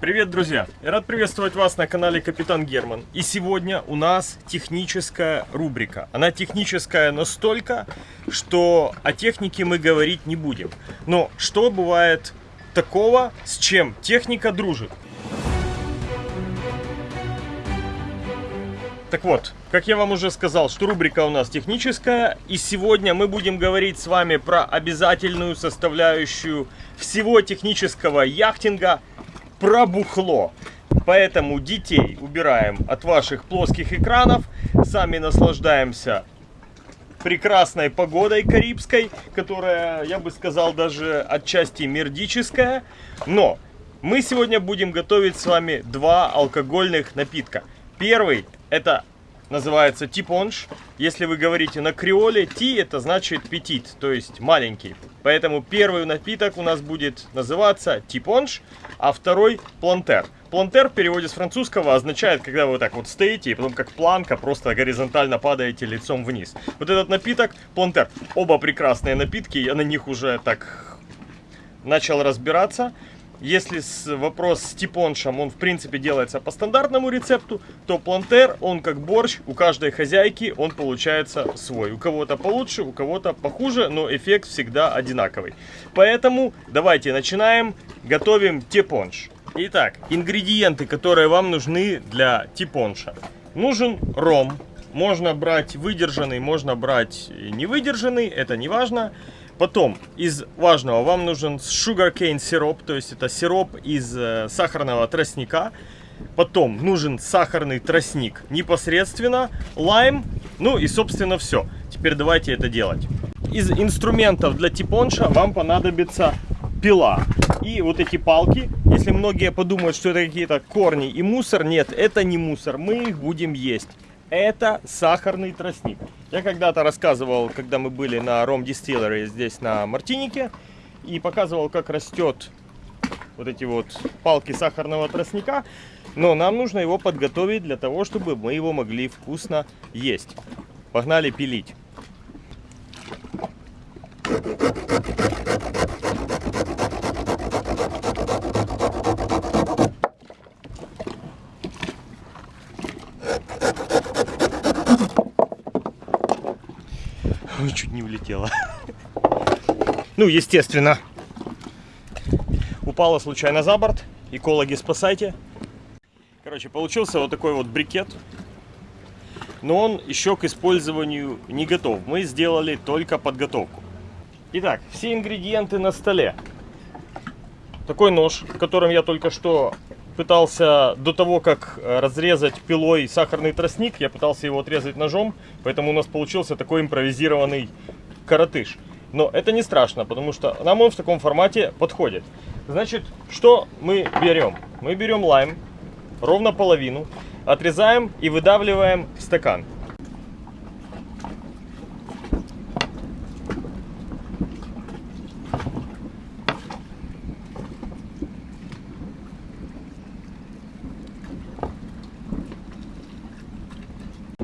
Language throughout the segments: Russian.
Привет, друзья! Я рад приветствовать вас на канале Капитан Герман. И сегодня у нас техническая рубрика. Она техническая настолько, что о технике мы говорить не будем. Но что бывает такого, с чем техника дружит? Так вот, как я вам уже сказал, что рубрика у нас техническая, и сегодня мы будем говорить с вами про обязательную составляющую всего технического яхтинга про бухло. Поэтому детей убираем от ваших плоских экранов, сами наслаждаемся прекрасной погодой карибской, которая, я бы сказал, даже отчасти мердическая. Но мы сегодня будем готовить с вами два алкогольных напитка. Первый это называется типонж. Если вы говорите на креоле, ти это значит петит, то есть маленький. Поэтому первый напиток у нас будет называться типонж, а второй плантер. Плантер в переводе с французского означает, когда вы так вот стоите и потом как планка просто горизонтально падаете лицом вниз. Вот этот напиток, плантер, оба прекрасные напитки, я на них уже так начал разбираться. Если с, вопрос с типоншем, он в принципе делается по стандартному рецепту, то плантер, он как борщ, у каждой хозяйки он получается свой. У кого-то получше, у кого-то похуже, но эффект всегда одинаковый. Поэтому давайте начинаем, готовим типонш. Итак, ингредиенты, которые вам нужны для типонша. Нужен ром. Можно брать выдержанный, можно брать невыдержанный, это не важно. Потом, из важного, вам нужен sugarcane сироп, то есть это сироп из э, сахарного тростника. Потом нужен сахарный тростник непосредственно, лайм, ну и собственно все. Теперь давайте это делать. Из инструментов для типонша вам понадобится пила. И вот эти палки, если многие подумают, что это какие-то корни и мусор, нет, это не мусор, мы их будем есть. Это сахарный тростник. Я когда-то рассказывал, когда мы были на Ром Distillery здесь на Мартинике, и показывал, как растет вот эти вот палки сахарного тростника. Но нам нужно его подготовить для того, чтобы мы его могли вкусно есть. Погнали пилить. Ой, чуть не улетела. Ну, естественно. Упала случайно за борт. Экологи, спасайте. Короче, получился вот такой вот брикет. Но он еще к использованию не готов. Мы сделали только подготовку. Итак, все ингредиенты на столе. Такой нож, которым я только что пытался до того, как э, разрезать пилой сахарный тростник, я пытался его отрезать ножом, поэтому у нас получился такой импровизированный коротыш. Но это не страшно, потому что нам он в таком формате подходит. Значит, что мы берем? Мы берем лайм, ровно половину, отрезаем и выдавливаем в стакан.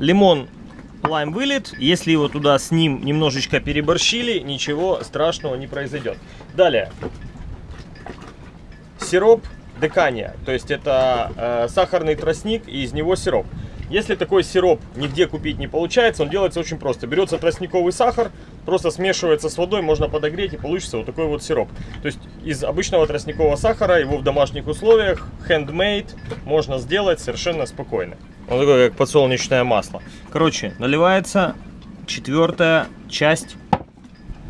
Лимон лайм вылет. Если его туда с ним немножечко переборщили, ничего страшного не произойдет. Далее. Сироп декания. То есть это э, сахарный тростник и из него сироп. Если такой сироп нигде купить не получается, он делается очень просто. Берется тростниковый сахар, просто смешивается с водой, можно подогреть и получится вот такой вот сироп. То есть из обычного тростникового сахара его в домашних условиях, handmade, можно сделать совершенно спокойно. Он такой, как подсолнечное масло. Короче, наливается четвертая часть.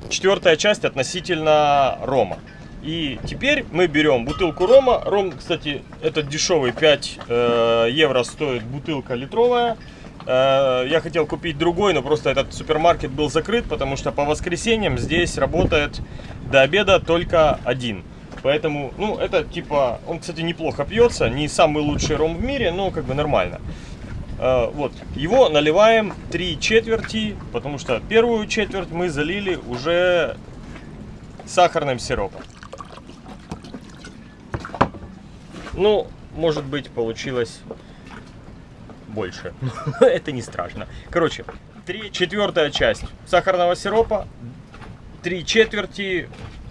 Четвертая часть относительно рома. И теперь мы берем бутылку рома. Ром, кстати, этот дешевый, 5 э, евро стоит бутылка литровая. Э, я хотел купить другой, но просто этот супермаркет был закрыт, потому что по воскресеньям здесь работает до обеда только один. Поэтому, ну, это типа, он, кстати, неплохо пьется, не самый лучший ром в мире, но как бы нормально. Э, вот, его наливаем 3 четверти, потому что первую четверть мы залили уже сахарным сиропом. Ну, может быть, получилось больше. Это не страшно. Короче, 3 четвертая часть сахарного сиропа, 3 четверти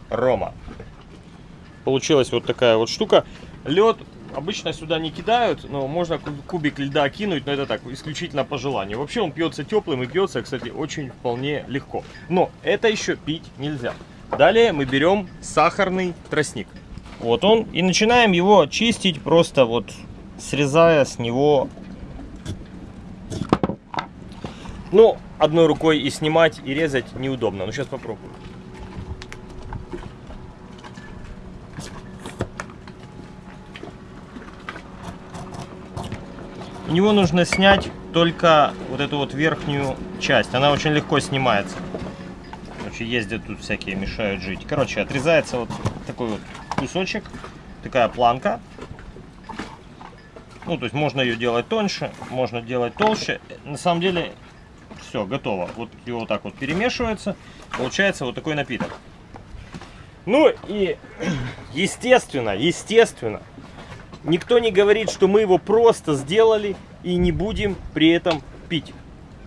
рома. Получилась вот такая вот штука. Лед обычно сюда не кидают, но можно кубик льда кинуть, но это так, исключительно по желанию. Вообще он пьется теплым и пьется, кстати, очень вполне легко. Но это еще пить нельзя. Далее мы берем сахарный тростник. Вот он. И начинаем его чистить, просто вот срезая с него... Ну, одной рукой и снимать, и резать неудобно. Ну, сейчас попробую. У него нужно снять только вот эту вот верхнюю часть. Она очень легко снимается. Короче, ездят тут всякие, мешают жить. Короче, отрезается вот такой вот кусочек, такая планка. Ну, то есть можно ее делать тоньше, можно делать толще. На самом деле, все, готово. Вот его вот так вот перемешивается, получается вот такой напиток. Ну и, естественно, естественно, Никто не говорит, что мы его просто сделали и не будем при этом пить.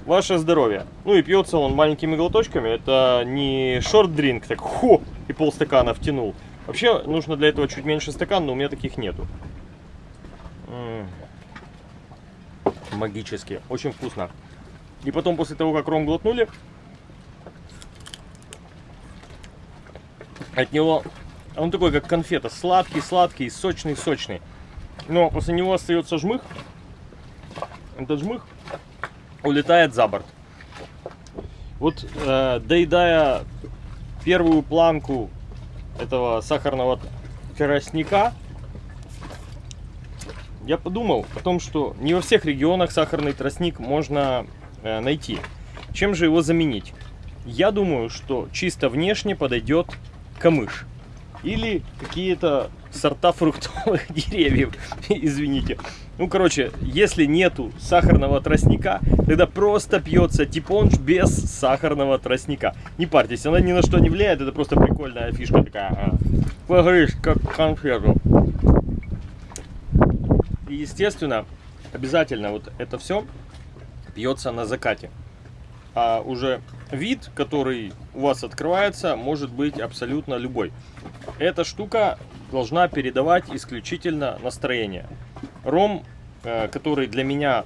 Ваше здоровье. Ну и пьется он маленькими глоточками. Это не шорт-дринк, так хо, и полстакана втянул. Вообще нужно для этого чуть меньше стакан, но у меня таких нету. Магически. Очень вкусно. И потом после того, как ром глотнули, от него он такой, как конфета. Сладкий, сладкий, сочный, сочный. Но после него остается жмых. Этот жмых улетает за борт. Вот э, доедая первую планку этого сахарного тростника, я подумал о том, что не во всех регионах сахарный тростник можно э, найти. Чем же его заменить? Я думаю, что чисто внешне подойдет камыш. Или какие-то сорта фруктовых деревьев, извините. Ну, короче, если нету сахарного тростника, тогда просто пьется типонж без сахарного тростника. Не парьтесь, она ни на что не влияет, это просто прикольная фишка такая. А. Погрышь, как конфету. И, естественно, обязательно вот это все пьется на закате. А уже вид, который у вас открывается, может быть абсолютно любой. Эта штука должна передавать исключительно настроение. Ром, э, который для меня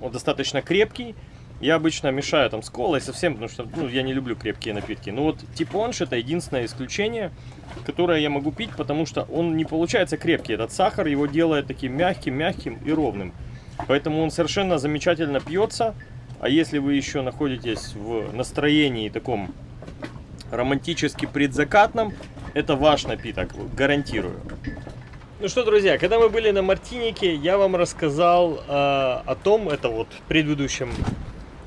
достаточно крепкий, я обычно мешаю там с колой совсем, потому что ну, я не люблю крепкие напитки. Но вот типонш это единственное исключение, которое я могу пить, потому что он не получается крепкий. Этот сахар его делает таким мягким, мягким и ровным. Поэтому он совершенно замечательно пьется. А если вы еще находитесь в настроении таком романтически предзакатном, это ваш напиток, гарантирую. Ну что, друзья, когда мы были на Мартинике, я вам рассказал э, о том, это вот в предыдущем,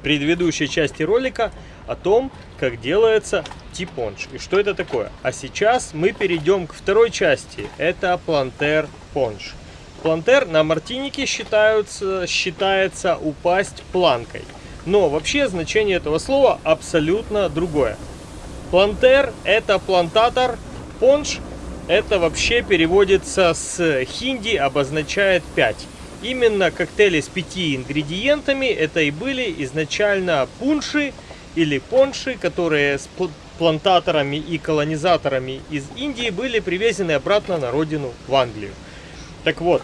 предыдущей части ролика, о том, как делается типонж и что это такое. А сейчас мы перейдем к второй части, это плантер понж. Плантер на Мартинике считаются, считается упасть планкой. Но вообще значение этого слова абсолютно другое. Плантер это плантатор, Понж это вообще переводится с хинди, обозначает 5. Именно коктейли с пяти ингредиентами это и были изначально пунши или понши, которые с плантаторами и колонизаторами из Индии были привезены обратно на родину в Англию. Так вот,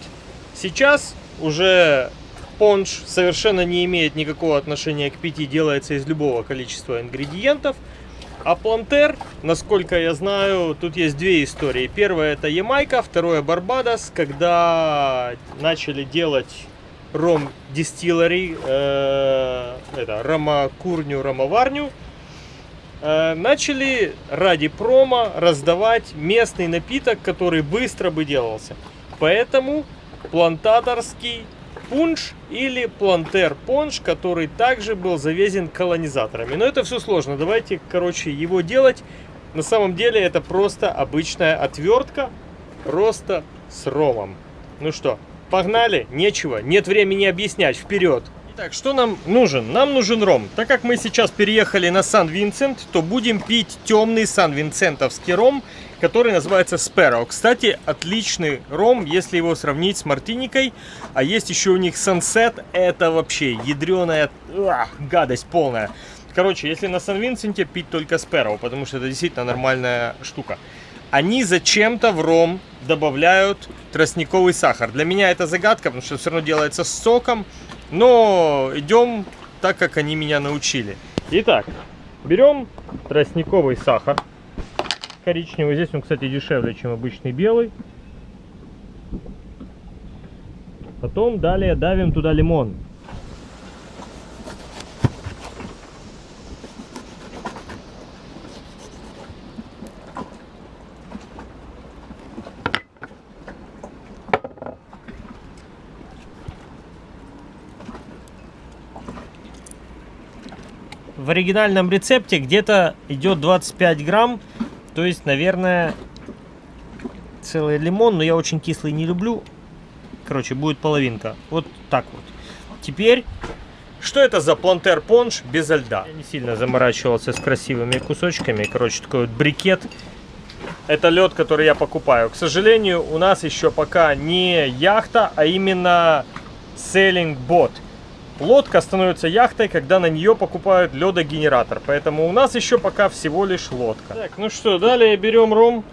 сейчас уже понш совершенно не имеет никакого отношения к пяти, делается из любого количества ингредиентов – а Плантер, насколько я знаю, тут есть две истории. Первая это Ямайка, второе Барбадос, когда начали делать ром дистиллери, э, это ромокурню, ромоварню, э, начали ради промо раздавать местный напиток, который быстро бы делался. Поэтому плантаторский пунш или плантер понш, который также был завезен колонизаторами. Но это все сложно. Давайте, короче, его делать. На самом деле это просто обычная отвертка, просто с ромом. Ну что, погнали? Нечего, нет времени объяснять, вперед! Итак, что нам нужен? Нам нужен ром. Так как мы сейчас переехали на Сан-Винсент, то будем пить темный сан-винсентовский ром, который называется Sparrow. Кстати, отличный ром, если его сравнить с Мартиникой. А есть еще у них Sunset, это вообще ядреная ах, гадость полная. Короче, если на Сан-Винсенте пить только Sparrow, потому что это действительно нормальная штука. они зачем-то в ром добавляют тростниковый сахар. Для меня это загадка, потому что все равно делается с соком. Но идем так, как они меня научили. Итак, берем тростниковый сахар. Коричневый. Здесь он, кстати, дешевле, чем обычный белый. Потом далее давим туда лимон. в оригинальном рецепте где-то идет 25 грамм. То есть, наверное, целый лимон. Но я очень кислый не люблю. Короче, будет половинка. Вот так вот. Теперь, что это за плантер понж без льда? Я не сильно заморачивался с красивыми кусочками. Короче, такой вот брикет. Это лед, который я покупаю. К сожалению, у нас еще пока не яхта, а именно sailing бот. Лодка становится яхтой, когда на нее покупают ледогенератор. Поэтому у нас еще пока всего лишь лодка. Так, ну что, далее берем ром.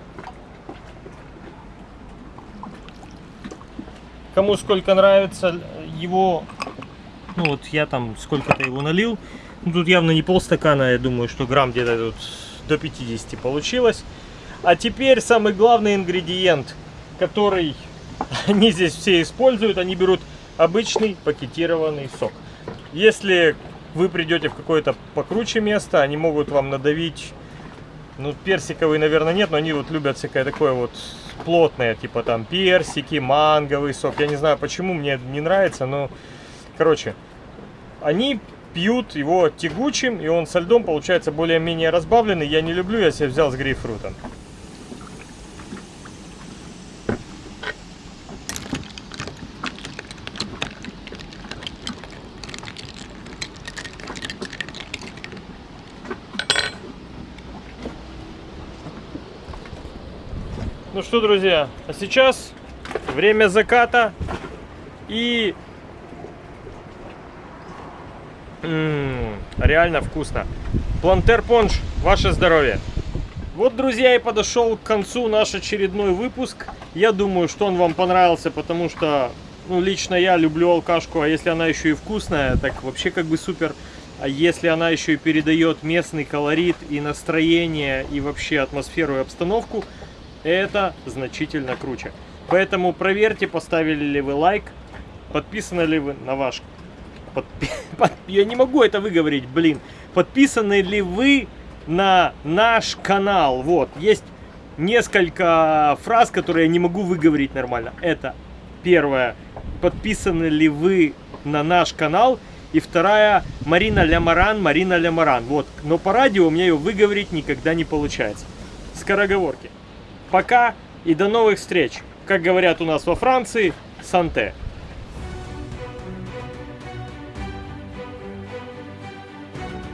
Кому сколько нравится его... Ну вот я там сколько-то его налил. Ну, тут явно не полстакана, я думаю, что грамм где-то тут до 50 получилось. А теперь самый главный ингредиент, который они здесь все используют. Они берут обычный пакетированный сок. Если вы придете в какое-то покруче место, они могут вам надавить, ну, персиковый, наверное, нет, но они вот любят всякое такое вот плотное, типа там персики, манговый сок. Я не знаю почему, мне не нравится, но, короче, они пьют его тягучим, и он со льдом получается более-менее разбавленный. Я не люблю, я себе взял с грейпфрутом. Ну что, друзья, а сейчас время заката и М -м, реально вкусно. Плантер понж, ваше здоровье. Вот, друзья, и подошел к концу наш очередной выпуск. Я думаю, что он вам понравился, потому что, ну, лично я люблю алкашку, а если она еще и вкусная, так вообще как бы супер. А если она еще и передает местный колорит и настроение, и вообще атмосферу и обстановку, это значительно круче. Поэтому проверьте, поставили ли вы лайк, подписаны ли вы на ваш... Подпи... Под... Я не могу это выговорить, блин. Подписаны ли вы на наш канал? Вот, есть несколько фраз, которые я не могу выговорить нормально. Это первое. Подписаны ли вы на наш канал? И вторая, Марина Лямаран, Марина Лямаран. Вот, но по радио у меня ее выговорить никогда не получается. Скороговорки. Пока и до новых встреч. Как говорят у нас во Франции, санте.